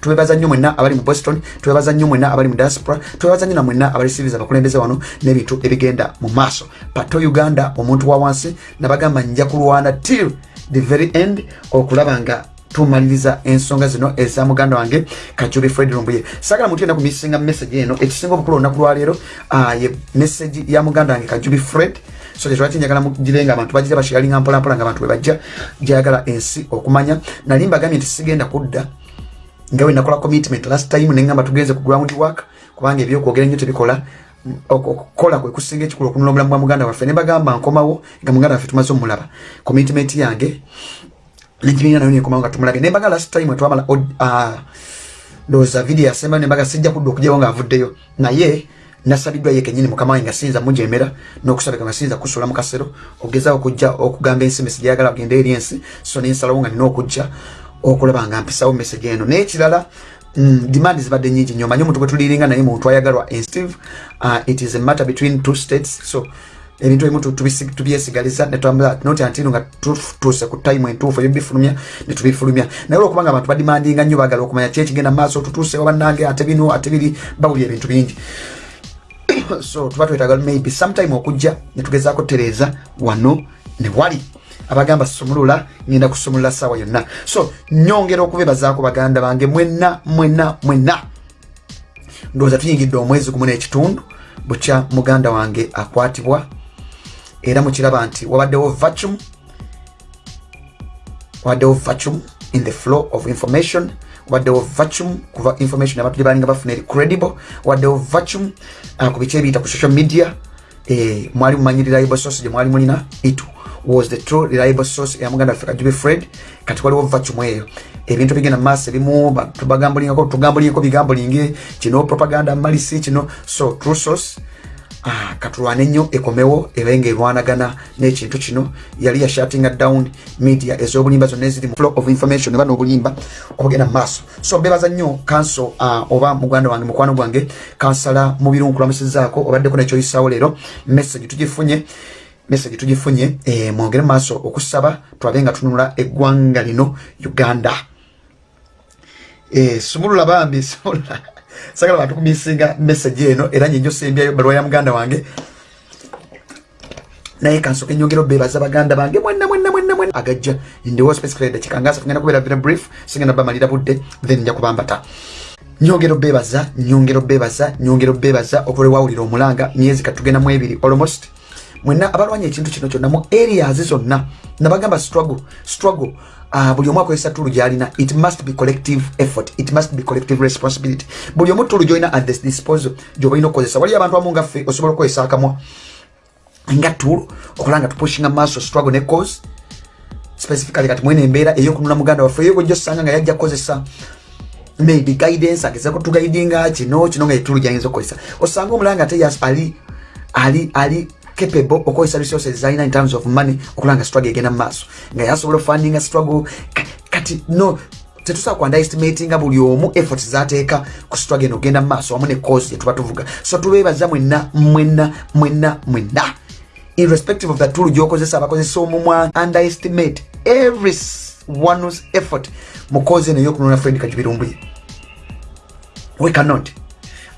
tubebaza nnyo mwenna abali mu boston tubebaza nnyo mwenna abali mu diaspora tubebaza nnyo na mwenna abali siriza abakulembeze wano n'ebintu ebigenda mu maaso. Pato uganda omuntu wa wansi nabagamba nja kulwana till the very end okulaba nga tumaliriza ensonga zino eza muganda wange kajubi fred lumbuye. Sagala muntu yena kumisinga message eno ekisinga obukulu olunaku lwaleero ye message ya muganda wange kajubi fred. So kyekirwaki njagala mugire nga abantu bagire bashiyalinga mpolampola nga abantu webajja gyayagala ensi okumanya. Nali mbagambye nti sigenda kudda nga we nakola commitment last time neŋŋamba tugenze ku ground work kubanga ebyokwogera ennyo tebikola. Okukola kwe kusinga ekikulu okunula omulamu bwa muganda waffe. Ne bagamba nkomawo nga muganda waffe tumaze omulaba commitment yange nekibinga nayo nekomawo nga tumulabye. Nembaga last time twamala ndowooza video yasemba nembaga sijja kudda okugyawo ngaavuddeyo naye nasabiddwa ye kenyini mukama wange nga siyinza mujemera n'okusabika nga siyinza kusula mu kasero ogezao okujja okugamba ensi mesi gyayagala agenda eri ensi so nensalawo nga nina okujja okulaba nga mpisawo message eno. N'ekirala mm, demand zibadde nyingi nnyo. Manyi omuntu bwe tuliringa naye muntu ayagalwa instive uh, it is a matter between two states. So ebintu ebimu tubyesigaliza netwambula noti antino nga tutuuse ku time entuufu ebyo bifulumya netubifulumya naye olwokuba nga abantu badimandinga nnyo bagala okumanya ki ekigenda maaso tutuusewo bannange ate bino ate biri bawulya ebintu bingi. So tuba twetaga maybe sometime okujja netugezaako tereeza wano ne wali abagamba sumulula ngenda kusumulula saawa yonna. So nyongera okubebazaako baganda bange mwenna mwenna mwenna. Ndowooza tuyingidde omwezi gumu n'ekitundu bukya muganda wange akwatibwa era mukiraba nti wabaddewo vacuum wabaddewo vacuum in the flow of information waddewo vacuum kuva information abantu gyebalinga bafuna eri credible waddewo vacuum uh, ku biki ebiyita ku social media eh, mwali mumanyi reliable source gye mwali mulina itu was the true reliable source ya muganda waffe kajubi fred kati waliwo vacuum eyo ebintu bigenda mumaaso ebimu tubagambulingako tugambulingeko bigambulinge kino propaganda malisi kino so true source. Ah, katulwane nnyo ekomewo ebe nga erwanagana n'ekintu kino. Yali yashatinga down media ez'obulimba zonna eziri mu flow of information eba n'obulimba obugenda mu maaso. So bebaza nnyo kanso uh, oba muganda wange mukwano gwange kansala mu birunkulamusizaako obaddeko nekyoyisaawo leero message tugifunye message tugifunye eh, mwongere mu maaso okusaba twabe nga tununula eggwanga lino uganda. Eh, sumulula bambi sagala bantu kumisinga message eno era nyenjo sembyayo balwa ya muganda wange. Naye kansoke nyongera obebaza baganda bange mwenna mwenna mwenna mwenna. Agajja ndiwo specifically dakika ngasa tugenda kubeera very brief singenda bamalira budde then nja kubambata. Nyongera obebaza nyongera obebaza nyongera obebaza okule wawulira omulanga myezi katugenda mu ebiri almost mwenna abalwanya ekintu kino kyonna mu areas zonna nabagamba struggle struggle. Uh, buli omu akozesa tulu gyalina it must be collective effort it must be collective responsibility. Buli omu tulu gyolina at this disposal gyoba olina okukozesa. Waliyo abantu amu ngaffe osobola okukozesa akamwa. Nga tulu okola nga tupushinga maaso struggle ne cause. Specifically kati mwene embeera eyokunula muganda waffe eyo gojja osanga nga yajja kukozesa. Maybe guidance agezako tugaidinga kino kino nga etulu gyayinza okukozesa. Osanga omulanga ate ali ali ali capable okozesa resources zalina in terms of money okulanga struggle egenda mumaaso nga yasobola ofundinga struggle. Kati no tetusobola ku underestimatinga buli omu effort zateeka ku struggle eno ogenda mumaaso wamu ne cause yetuba tuvuga. So tubeebaza mwenna mwenna mwenna mwenna. Irrespective of the tool gyokozesa abakozesa omumwa underestimate every one's effort mu cause eno eyokunona fred kajubirumbuye. We cannot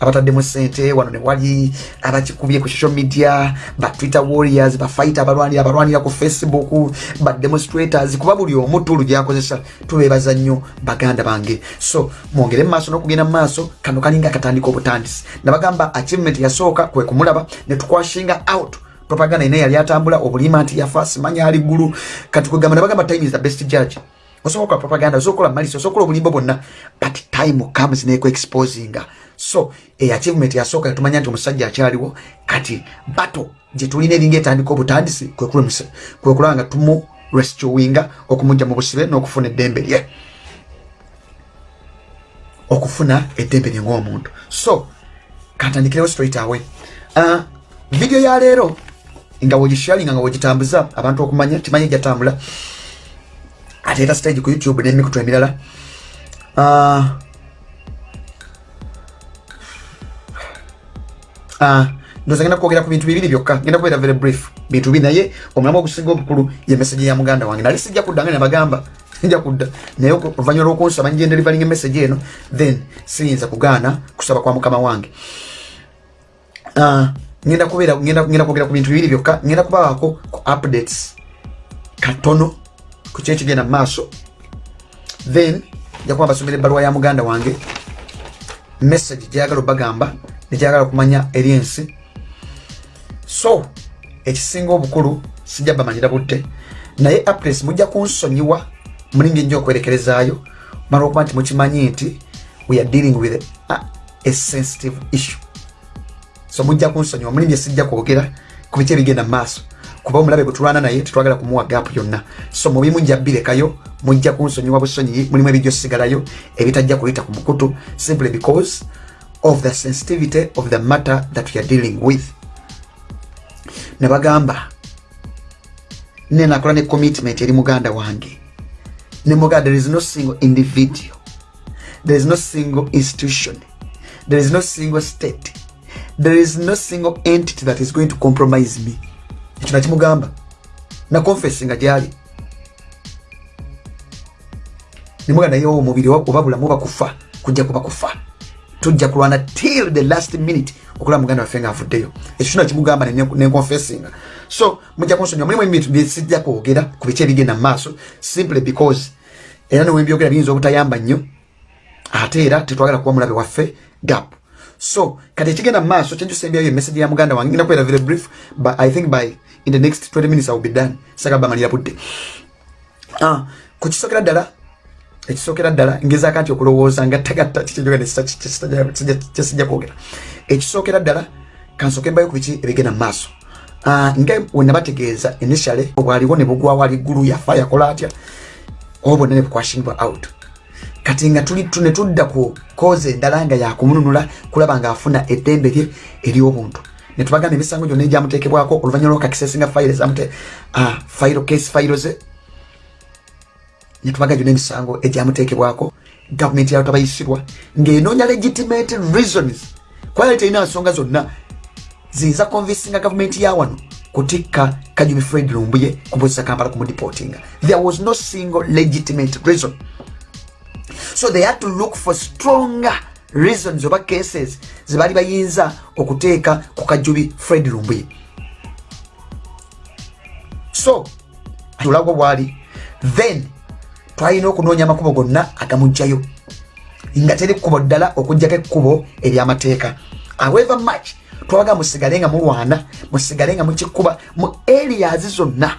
abataddemu sente wano newali abakikubye ku social media ba twitter warriors bafighter abalwanira abalwanira ku facebook bademonstrators kuba buli omu tulu gyakozesa tubebaza nnyo baganda bange. So mwongere mumaaso n'okugenda mumaaso kano kalinga akatandika obutandisi. Nabagamba achievement yasooka kwe kumulaba netukwashinga out propaganda ina yali atambula obulima nti yafa simanya ali ggulu kati kwegamba nabagamba time is the best judge osobola okola propaganda osobola okola malisi osobola okola obulimbo bwonna but time comes neku exposinga so e achievement yasooka yatumanya nti omusajja akyaliwo kati bato gyetulina eringa etandika obutandisi kwekulaba nga tumu restuinga okumujja mu busibe n'okufuna eddembe lye. Okufuna eddembe lye ng'omuntu. So kantandikirewo straight away. Uh, video ya leero nga wegisharinga nga wegitambuza abantu okumanya timanye jatambula ate era stage ku youtube n'emikutu emirala uh, uh, ndoza ngenda kwogera ku bintu bibiri byokka. Ngenda kubeera very brief. Bintu bibiri naye omulamu ogusinga obukulu ye message ya muganda wange. Nali sijja kuddanga nabagamba nja kudda. Naye oluvanyuma lwokunsaba njendelivering emessage eno then siyinza kugaana kusaba kwa mukama wange. Uh, ngenda kubeera ngenda kwogera ku bintu bibiri byokka. Ngenda kubawaako ku updates. Katono ku kyekigenda mu maaso. Then njakuba basomera ebbaluwa ya muganda wange. Message gyayagala obagamba negyagala okumanya eri ensi. So ekisinga obukulu sijja bamanyira budde naye updates mujja kunsonyiwa mulingi nnyo okwerekerezaayo. Mala okuba nti mukimanyi nti we are dealing with a, a sensitive issue. So mujja kunsonyiwa mulingi sijja kwogera ku biki ebigenda mu maaso kuba omulabe gwe tulwana naye tetwagala kumuwa gaapu yonna. So mubimu njabirekayo mujja kunsonyiwa busonyi mulimu ebijjo sigalayo ebitajja kuyita ku mukutu simply because of the sensitivity of the matter that we are dealing with. Ne bagamba nenakola ne commitment eri muganda wange. Ne muganda there is no single individual there is no single institution there is no single state there is no single entity that is going to compromise me ekyo nakimugamba nakonfesinga gyali. Nimuga naye omubiri oba bulamu bakufa kujja kuba kufa. Tujja kulwana till the last minute okulaba muganda waffe ngaavuddeyo ekyo kino kimugamba nenkonfesinga so mujja kunsonyiwa. Mulimu ebintu byesijja kwogera ku biki ebigenda mu maaso simply because era newembyogera biyinza obutayamba nnyo ate era tetwagala kuba mulabe waffe gap. So kati ekigenda mu maaso kyenjusembyayo emessage ya muganda wange ngenda kubeera very brief but i think by in the next 20 minutes iwill be done. Sagala bamalira budde ah, ku kisookera ddala ekisookera ddala ngezaaka nti okulowooza nga tagatta kyesijja kwogera ekisookera ddala kansooke mbayo ku biki ebigenda mu maaso. Ah, nga wenabategeeza initially bwaliwo ne bugwawo aliggulu yafa yakola atya? Oba bwonna ne bukwashingibwa out. Kati nga ne tudda ku koze endala nga yakumununula kulaba ngaafuna eddembe lye ery'obuntu netubagamba emisango gyonna egyamuteekebwako oluvanyuma lwokakisesinga fayiro zamute fayiro case fayiro ze. Netubaga gyonna emisango egyamuteekebwako gavumenti yayo tabayisibwa ng'enoonya legitimate reasons kwali terina nsonga zonna ziyinza convinsinga gavumenti ya wano kutikka kajumi fred lumbuye kumpozesa kampala kumudipotinga there was no single legitimate reason. So they had to look for stronger reasons oba cases zebaali bayinza okuteeka ku kajubi fred lumbuye so tulago bwali then twalina okunoonya amakubo gonna agamugjayo. Nga teri kkubo ddala okugjako ekkubo eryamateeka. However much twaga musigale nga mulwana musigale nga mukikuba mu areas zonna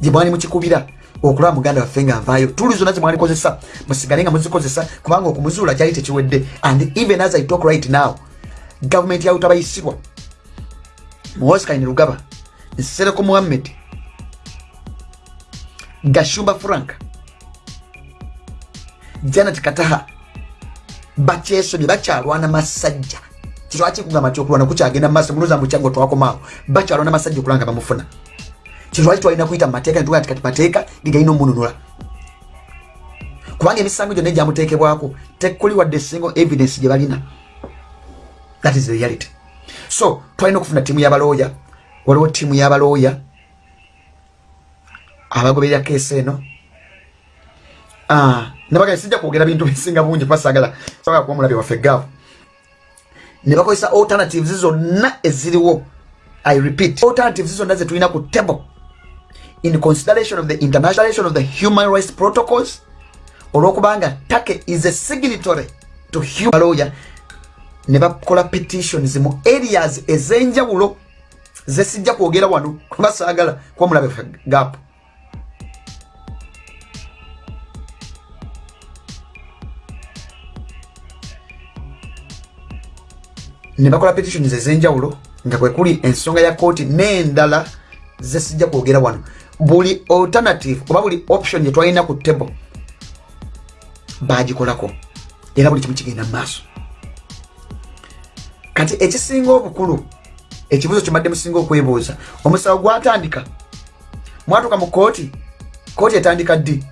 gye mwali mukikubira okulaba muganda waffe nga avaayo tuli zonna zemwalikozesa musigale nga muzikozesa kubanga okumuzuula kyali tekiwedde and even as i talk right now gavumenti yawe tabayisibwa muhosikaine lugaba nsereko muhammed gashumba frank janet kataha bakyesomye bakyalwana masajja. Kitwaki kugamba ti okulwana kukyagenda mumaaso muloza mukyango twakomaawo. Bakyalwana masajja okulanga bamufuna kitwaki twalina kuyita mumateeka nitugaa tikati mateeka gegalina omununula kubanga emisango gyonna egyamuteekebwako tekuli wadde single evidence gye balina. That is the reality. So twalina okufuna tiimu y'abalooya. Waliwo tiimu y'abalooya abagoberera keesi eno. Ah, nebaga sijja kwogera bintu bisinga bungi kubasagala sagala kuba mulabi waffe gaavu. Ne bakozesa alternatives zonna eziriwo. I repeat alternatives zonna zetulina ku table in consideration of the internationalization of the human rights protocols olwokubanga take is a signatory to human lawyer ne bakola petitions mu areas ez'enjawulo zesijja kwogera wano kuba saagala kuba mulabe gap ne bakola petitions ez'enjawulo nga kwe kuli ensonga ya kooti n'endala zesijja kwogera wano buli alternative oba buli option gyetwalina ku table bagikolako era buli kimu kigenda mu maaso. Kati ekisinga obukulu ekibuzo kyemadde musinga okwebuuza omusawo gwatandika. Mwatuka mu kooti kooti etandika ddi?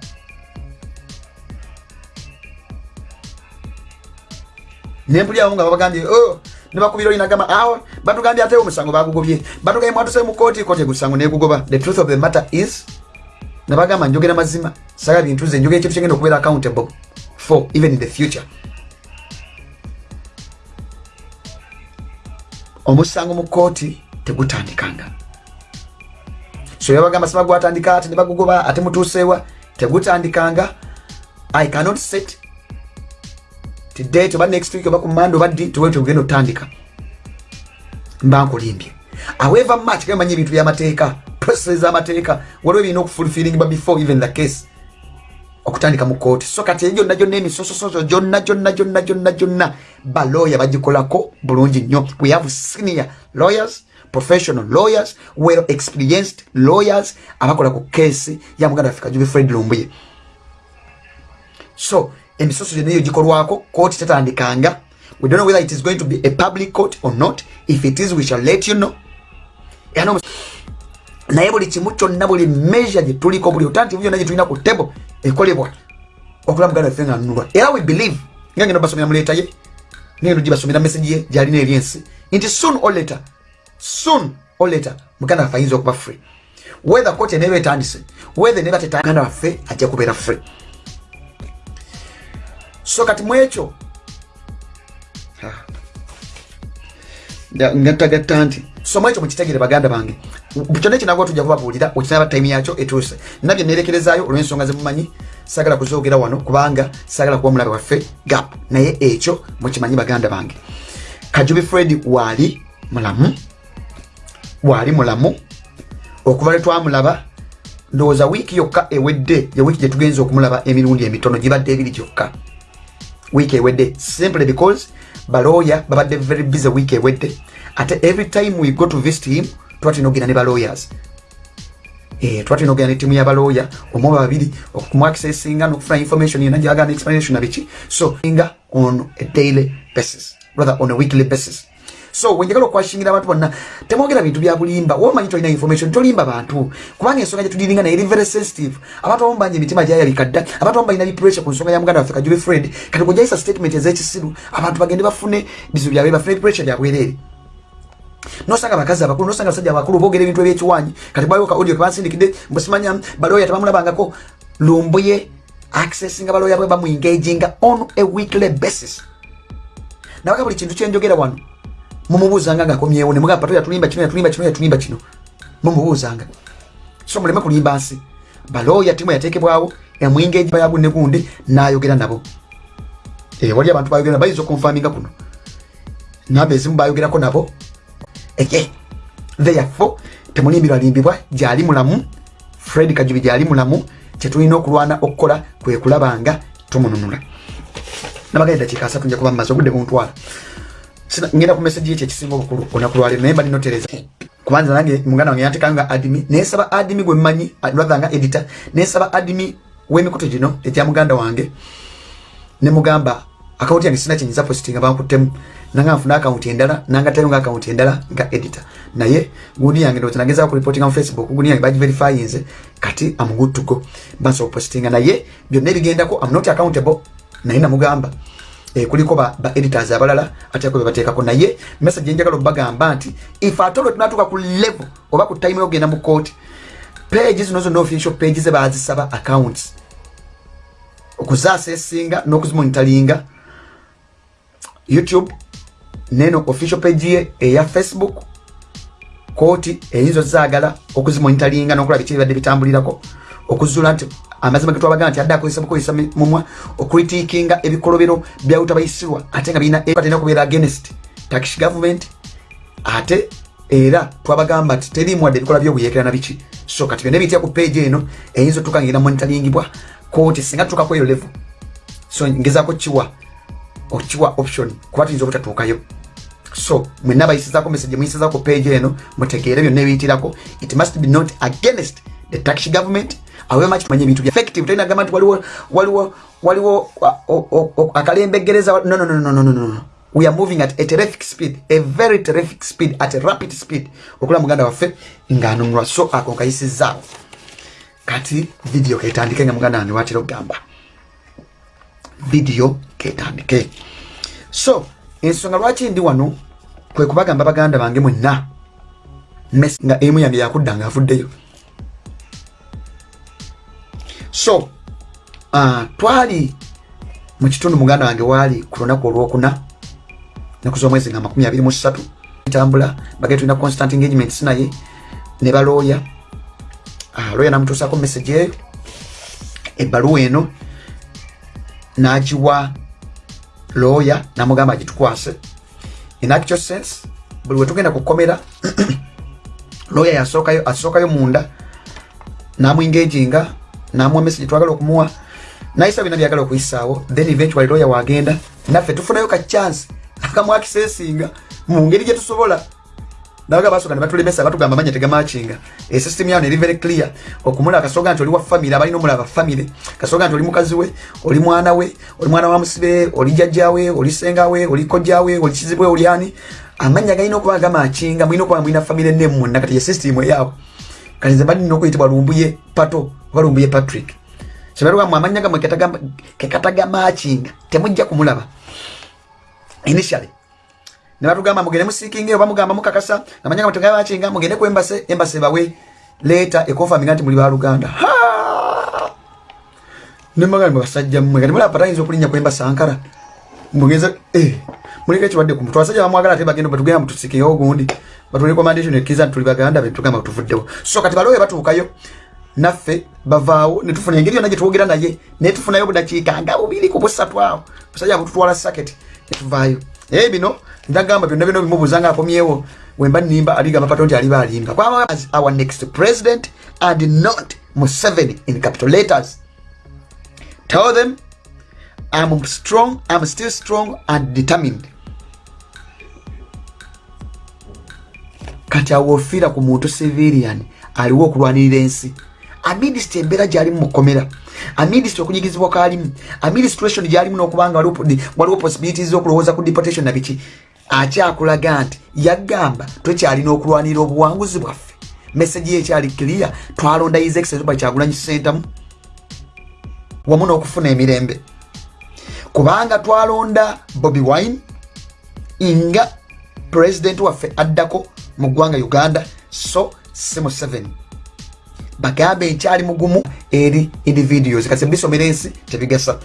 Nempulirawo nga babagambye oh, nebakubira olinagamba awo batugambye atewo omusango bagugobye. Batugambye mwatuse mu kooti kooti egusango negugoba the truth of the matter is nabagamba njogera mazima. Saga bintu ze njogera ekintu kyengenda okubeera accountable for even in the future. Omusango mu kooti tegutandikanga. So yabagamba siba gwatandika ate nebagugoba ate mutuusewa tegutandikanga. I cannot set today toba next week oba kumanda obaddi tiwetugenda otandika. Mba nkulimbye. However much kemanyi ebintu byamateeka process z'amateeka waliwo ebirina okufulfilingibwa before even the case okutandika mu kooti so kati eyo gyonna gyonna emisosososo gyonna gyonna gyonna gyonna gyonna balooya bagikolako bulungi nnyo. We have senior lawyers professional lawyers well experienced lawyers abakola ku keesi ya muganda waffe kajubi fred lumbuye. So emisoso gyonna eyo gikolwako kooti tetandikanga we don't know whether it is going to be a public court or not. If it is we shall let you know. Naye buli kimu kyonna buli measure gyetuliko buli otanti byonna gyetulina ku table ekolebwa okulaba muganda waffe nga nunulwa era we believe nga ngenda basomera muleeta ye ngendo gibasomera message ye gyalina eri ensi. Nti soon or later soon or later muganda waffe ayinza okuba free. Whether court eneba etandise whether neba tetaganda waffe ajja kubeera free so kati mu ekyo? Ngattagatta nti somo ekyo mukitegere baganda bange. Kyonna ekinagwa tujja kubabuulira okinaba time yakyo etuuse. Nabye nerekerezaayo olw'ensonga zemumanyi sagala kuzoogera wano kubanga sagala kuba omulabe waffe gap. Naye ekyo mukimanyi baganda bange. Kajubi fred waali mulamu waali mulamu. Okuva lwe twamulaba ndowooza wiiki yokka ewedde ye wiiki gyetugenza okumulaba emirundi emitono gibadde ebiri gyokka wiiki ewedde. Simply because balooya babadde very busy week ewedde. Ate every time we go to visit him tuba tulina okugenda ne balooyers eh, tuba tulina okugenda ne tiimu y'abalooya omu babiri okumuaccessinga n'okufuna information yena gyagana explanation na biki. So nga on a daily basis rather on a weekly basis so wenjagala okwashingira abantu bonna temwogera bintu bya bulimba. Womanyi tolina information tolimba bantu? Kubanga ensonga gyetudiringa naye eri very sensitive. Abantu abamu bangi emitima gyayabika dda abantu abamu balina bipressure ku nsonga ya muganda waffe kajube fred. Kati kunjaisa statement ez'ekisiru abantu bagende bafune bizibu byabwe bafune pressure byabwereere nosanga bakazi abakulu nosanga abasajja abakulu boogera ebintu ebyekiwanyi. Kati bwaliwo ka audio kebansindikidde mbusimanya balooya tebamulabangako lumbuye accessinga balooya bwe bamuengaginga on a weekly basis. Nabaga buli kintu kyenjogera wano mumubuuzanga ngaakomyewo nemugamba pato yatulimba kino yatulimba kino yatulimba kino. Mumubuuzanga. So muleme kulimba nsi. Balooya timu yateekebwawo emwinga ya gunne gundi nayogera nabo. Eh, wali abantu bayogera bayinza okunfaminga kuno. Namba ezimu bayogerako nabo. Eke therefore temulimbirwalimbibwa gyali mulamu. Fred kajubi gyali mulamu. Kyetulina okulwana okukola kwe kulabanga tumununula. Nabagenda dakiika asatu nja kuba mumaze obudde buntwala ngenda ku message yekyo ekisinga obukulu olunaku lwaleero naye mbalina otereza kubanza nange muganda wange yantekanga adimi nensaba adimi gwe mmanyi rather nga editor nensaba adimi w'emikutu gino egya muganda wange. Ne mugamba akawunti yange sina kyenyinza postinga bankuttemu. Nanga nfuna akawunti endala nangatayo nga akawunti endala nga editor. Naye gundi yange ndowooza nagezaako kuripotinga mu facebook gundi yange bagiverifyinze kati am good to go bansobola postinga naye byonna ebigendako am not accountable. Naye namugamba kuliko ba, editors abalala ateko bebateekako naye. Message enjagala obagamba nti if at all tunatuuka ku level oba ku time yogenda mu court page zino zonna official page ze bazisaba accounts. Okuzasesinga n'okuzimonitalinga. Youtube neno official page ye eya facebook kooti eyinza ozaagala okuzimonitalinga n'okulaba biki bibadde bitambulirako. Okuzula nti amazima ge twabagaa nti adde akozesa bukozesa mumwa okritikinga ebikolobero byawutabayisirwa ate nga birina atena kubeera against tax government ate era twabagamba nti terimuwadde ebikola byobuyekera na biki. So kati byonna ebiyitira ku page eno eyinza otuuka ngenda monitalingibwa kooti singa tutuukaku eyo level. So ngezaako kiwa okiwa option kuba tuyinza obutatuukayo so mwena bayisizako message muyisizako page eno mutegeere byonna ebiyitirako it must be not against the tax government awemaki tumanye ebintu bya effective. Tolina gamba nti waliwo waliwo waliwo akalembegereza no, no, no, no, no, no, we are moving at a terrific speed a very terrific speed at a rapid speed. Okula muganda waffe ng'anunulwa so ako nkayisizaawo kati video ketandike nga muganda wange watera okugamba. Video ketandike. So ensonga lwaki ndi wano? Kwe kubagamba baganda bange mwenna. Nga emu yange yakudda nga avuddeyo so uh, twali mu kitundu muganda wange waali ku lunaku olwokuna naku z'omwezi nga makumi abiri mu ssatu ntambula bagee tulina constant engagements naye ne balooya. Uh, looya namutuusako message eyo ebbaluwa eno n'agiwa looya namugamba agitukwase in actual sense buli wetugenda kukomera looya yasookayo asookayo munda namuengaginga namuwa message twagala okumuwa nayisa bina byagala okuyisaawo then eventually lawyer wagenda. Naffe tufunayo ka chance akamwakisesinga mu ngeri gye tusobola. Nabaga basooka ne batulemesa batugamba manya tegamakinga esystem yawo neri very clear. Okumula kasoga nti oli wa famire abalina omulaba famire kasoga nti oli mukazi we oli mwana we oli mwana wa musibe oli jjajjawe oli sengawe oli kojjawe oli kizibwe oli ani. Amanya galina okuba gamakinga mulina okuba mulina famire nemmwonna kati ye system eyaawo kati nze balina okuyitibwa lumbuye pato oba lumbuye patrick. Sebalwamu amanya gamwe kekatagamakinga temujja kumulaba. Initially nebatugamba mugende musikinge oba mugamba mukakasa amanya gamwe tegamakinga mugende ku embase embase bawe leeta ekonfaminga nti muli baluganda nemagamba basajja mmwe kati mulaba patayinza okulinnya ku embase ankara? Mugenza eh, muliko ekirwadde ku mutwe. Abasajja bamwagala ate bagenda batugenda mutusikingewo ogundi batuli recommendation ekkiza nti tuli baganda betugamba tuvuddewo so kati balowe batuukayo naffe bavaawo netufuna engeri yonna gyetwogera naye netufunayo budakiika nga bubiri ku busatu awo. Musajja bututwala saketi netuvaayo naye bino nagamba byonna byonna bimubuuza nga akomyewo wemba nimba aligamba pato nti aliba alimba. Kwaba as our next president and not museveni in capital letters. Tell them i'm strong i'm still strong and determined. Kati awo ofiira ku muntu civilian aliwo okulwanirira ensi amidisiti embeera gyali mumukomera amidisiti okunyigizibwa kalimu administration gyalimu nokubanga waliwo possibilities okulowooza ku deportation nabiki akyakulaga nti yagamba twekyalina okulwanirira obuwanguzi bwaffe. Meseji ye ekyali clear twalonda excellence kyagulanyi sentamu wamu n'okufuna emirembe. Kubanga twalonda bobi wine nga president waffe addako mu ggwanga uganda so si mu 7 bagambe nkyali mugumu eri individuals kasi bisomera ensi tebigasa.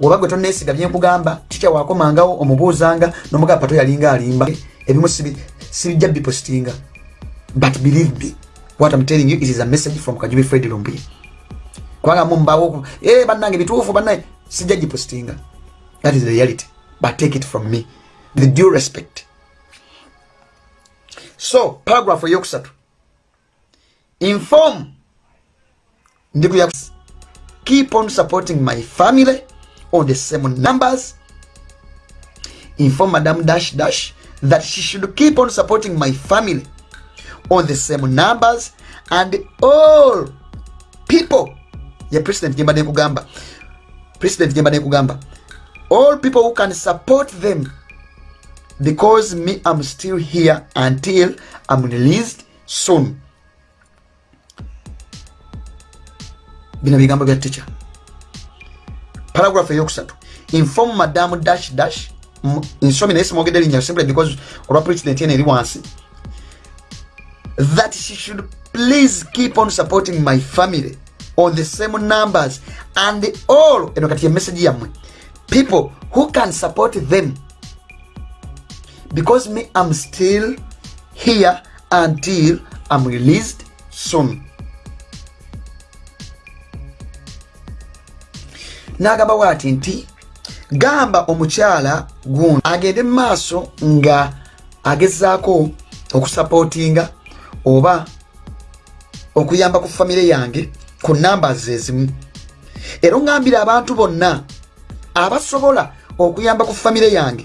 Woba gwe tonesiga byenkugamba tikya wakomangawo omubuuzanga nomugamba pato yalinga alimba. Ebimu sibijja bipostinga. But believe me what I'm telling you it is a message from kajubi fred lumbi. Kubanga mumbawo e bannange bituufu bannaye sijja gipostinga. That is the reality. But take it from me. The due respect. So paragraph eyokusatu. Inform ndikuya keep on supporting my family on the same numbers. Inform madam dash dash that she should keep on supporting my family on the same numbers and all people. Ya president jemba nekugamba president jemba nekugamba all people who can support them because me i'm still here until i'm released soon bino bigambo bya teacher. Paragraph eyokusatu. Inform madam dash dash nsomi naye simwogedde linnya simply because olwa president yene eri wansi that she should please keep on supporting my family on the same numbers and all eno kati emessage yammwe. People who can support them. Because me i'm still here until i'm released soon n'agamba bwati nti gamba omukyala gundi agende mu maaso nga agezaako okusapootinga oba okuyamba ku famire yange ku numbers ezimu. Era oŋŋambira abantu bonna abasobola okuyamba ku famire yange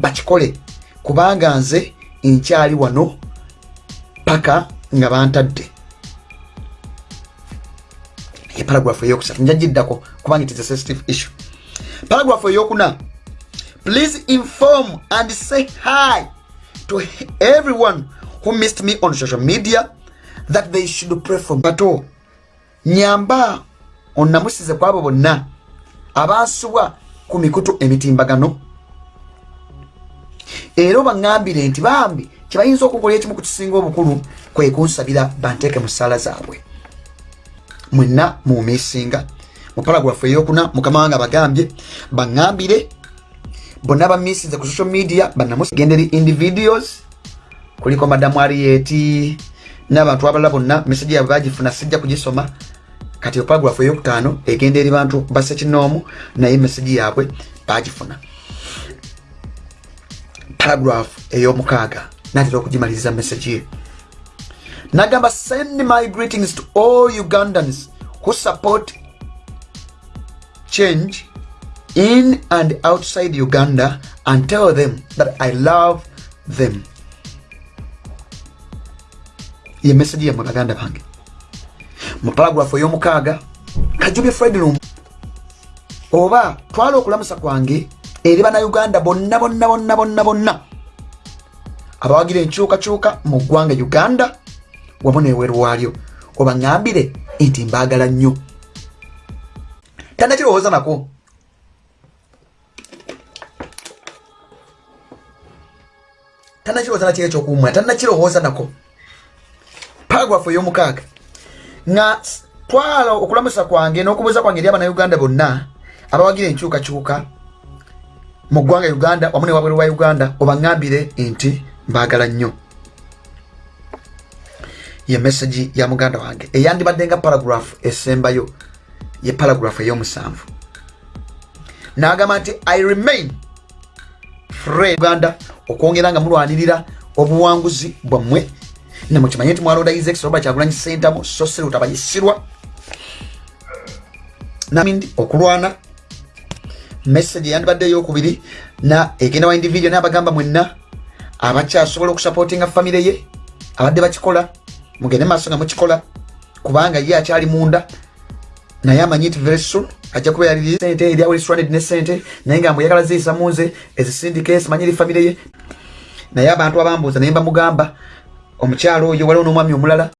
bakikole kubanga nze nkyali wano paka nga bantadde eparagrafu eyokusatu njagiddako kubanga it is a sensitive issue. Paragrafu eyokuna. Please inform and say hi to everyone who missed me on social media that they should pray for bato nyamba onamusize kwabo bonna abansubwa ku mikutu emitimbagano. Era obaŋŋambire nti bambi kyebayinza okukola ekimu ku kisinga obukulu kwe kunsabira banteeke mu ssaala zaabwe mwenna mumisinga mu paragrafu eyokuna mukama wange abagambye baŋambire bonna bamisize ku social media banamugenderi individuals kuliko madamu arieti n'abantu abalala bonna meseji yabwe bagifuna sijja kugisoma. Kati paragrafu eyokutaano egenda eri bantu basekinoomu naye meseji yabwe bagifuna paragrafu ey'omukaaga natera okugimaliriza meseji ye nagamba send my greetings to all ugandans who support change in and outside uganda and tell them that i love them. Ye meseji yamwe baganda bange. Mu paragrafu ey'omukaaga kajubye fredroom oba twala okulamusa kwange eri bannayuganda bonna bonna bonna bonna bonna. Abawagira enkyukakyuka mu ggwanga uganda wamu neweru waalyo obaŋambire nti mbaagala nnyo. Tannakirowooza nako. Tannakirowooza nakiri ekyokuwumula tannakirowooza nako. Paragrafu ey'omukaaga. Nga twala okulamusa kwange n'okubuuza kwange eri abannayuganda bonna abawagira enkyukakyuka mu ggwanga uganda wamu newabweru wa uganda obaŋambire nti mbaagala nnyo ye meseji ya muganda wange eyandibadde nga paragrafu esembayo ye paragrafu ey'omusanvu. N'agamba nti i remain uganda okwongera nga mulwanirira obuwanguzi bwammwe. Nemukimanye nti mwalonda isex oba kyagulanyi sentamu so siri utabayisirwa namindi okulwana message yandibadde eyokubiri na egenda wa individual nabagamba mwenna abakyasobola okusupportinga famire ye abadde bakikola mugende maaso nga mukikola kubanga ye akyali munda naye amanyi nti very soon ajja kuba yali sente eri aweliswaned ne sente naye nga mbweyagala ziyisa munze ezisindike simanyi eri famire ye. Naye abantu abambuuza naye mbamugamba omukyalo oyo waliwo n'omwami omulala